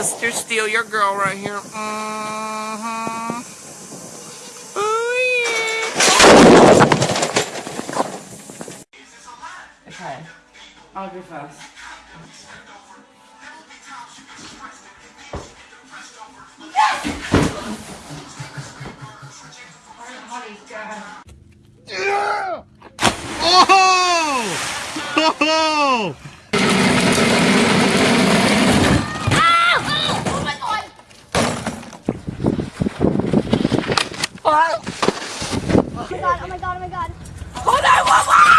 Mr. Steal your girl right here. Mm -hmm. Ooh, yeah. Okay. I'll go first. Yeah! Oh! Oh! Oh my god, oh my god, oh my god. Hold on, one, Oh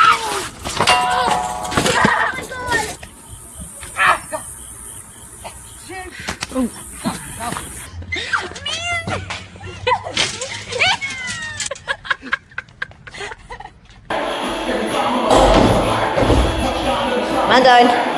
Man down.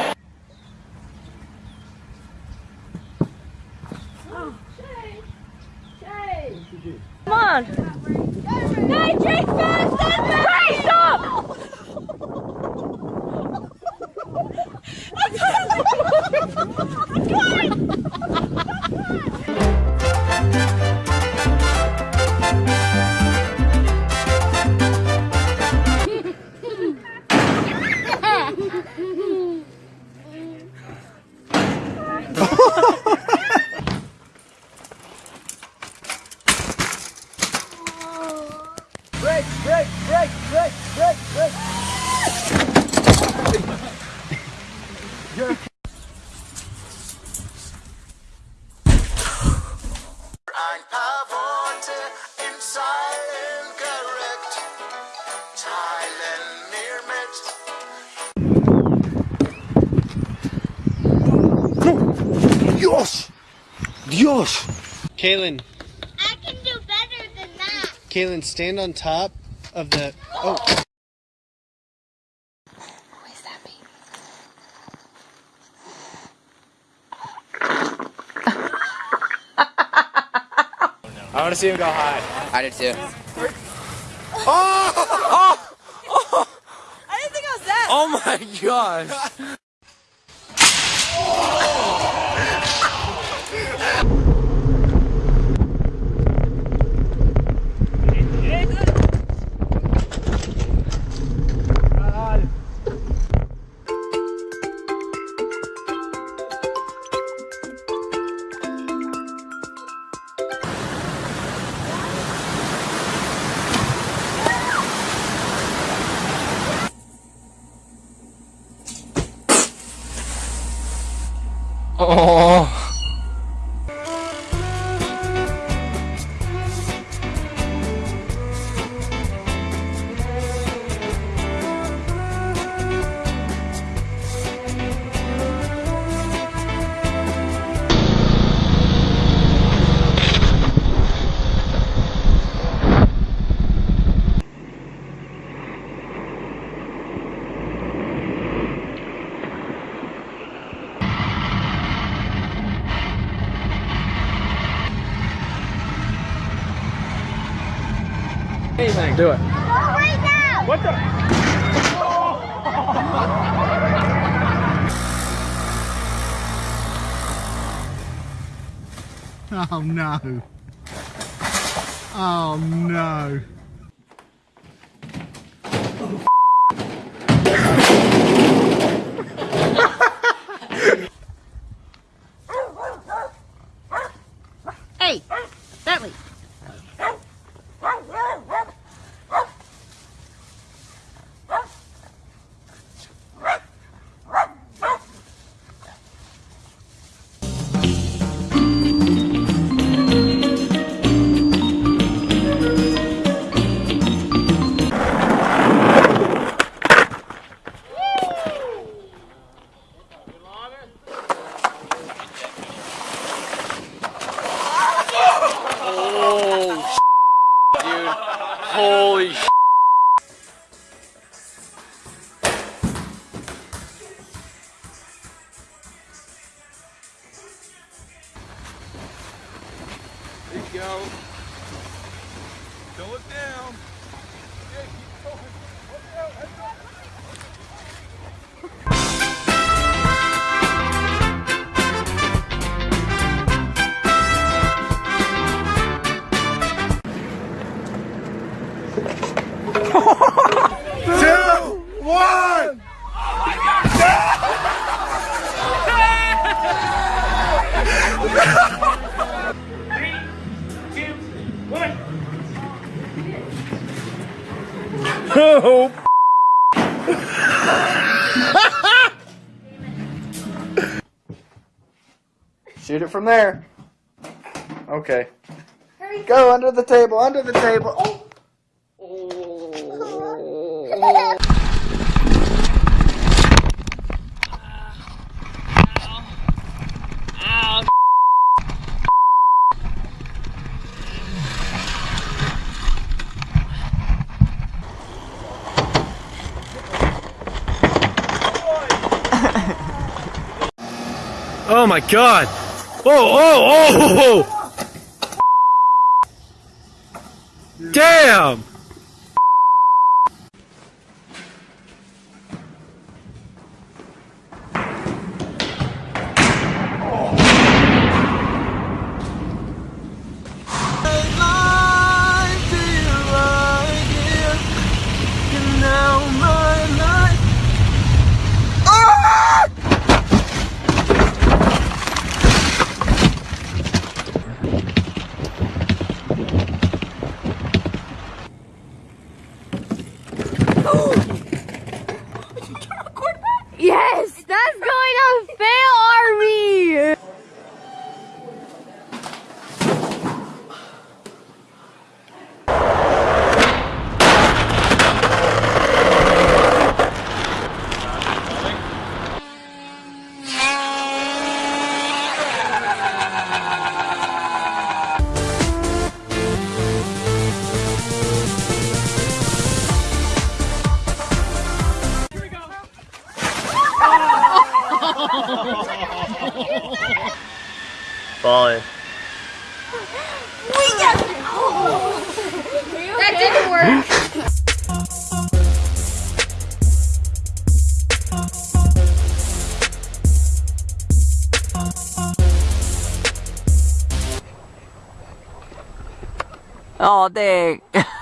Ein paar Worte in Zeilen gerückt, teilen mir mit. Dios! Dios! Kaylin, I can do better than that. Kaylin, stand on top of the. Oh, want to see him go high. I did too. Oh! Oh! Oh! I didn't think I was that. Oh my gosh! Oh. Anything. Do it. Go right now. What the? Oh no. Oh no. Ha ha ha! Keep going. Look out, heads up. Two, one. Shoot it from there. Okay. Go under the table, under the table. Oh. Oh my god! Oh, oh, oh! oh, oh. Damn! Falling. That didn't work. Oh, dang.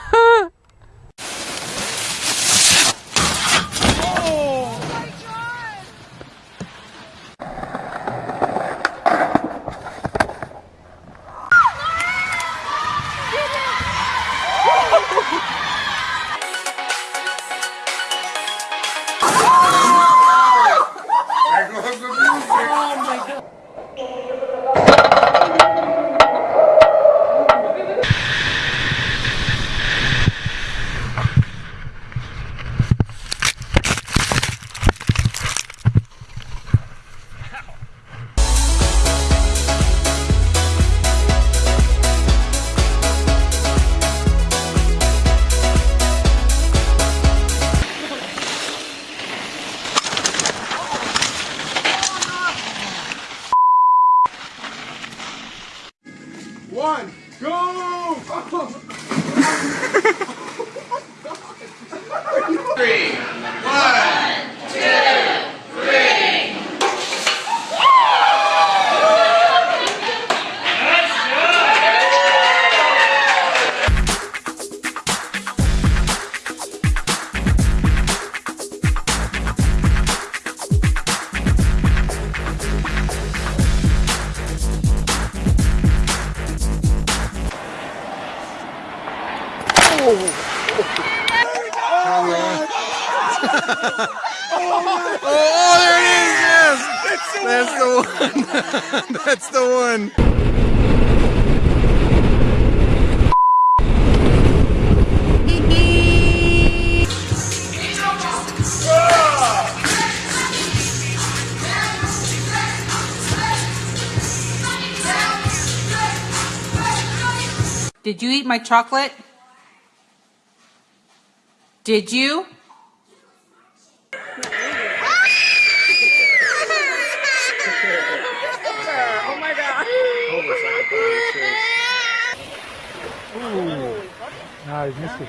Oh, there it is! Yes! That's the one. That's the one. Did you eat my chocolate? Did you? It.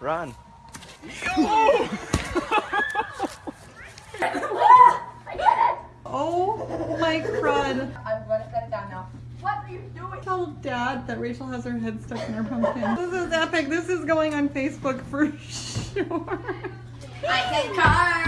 Run. oh my crud. I'm gonna set it down now. What are you doing? Tell dad that Rachel has her head stuck in her pumpkin. this is epic. This is going on Facebook for sure. I can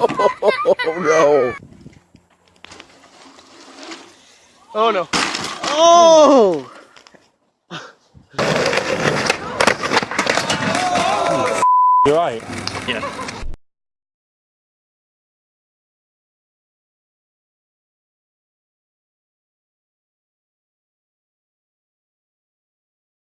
oh no! Oh no! Oh! You're right. Yeah.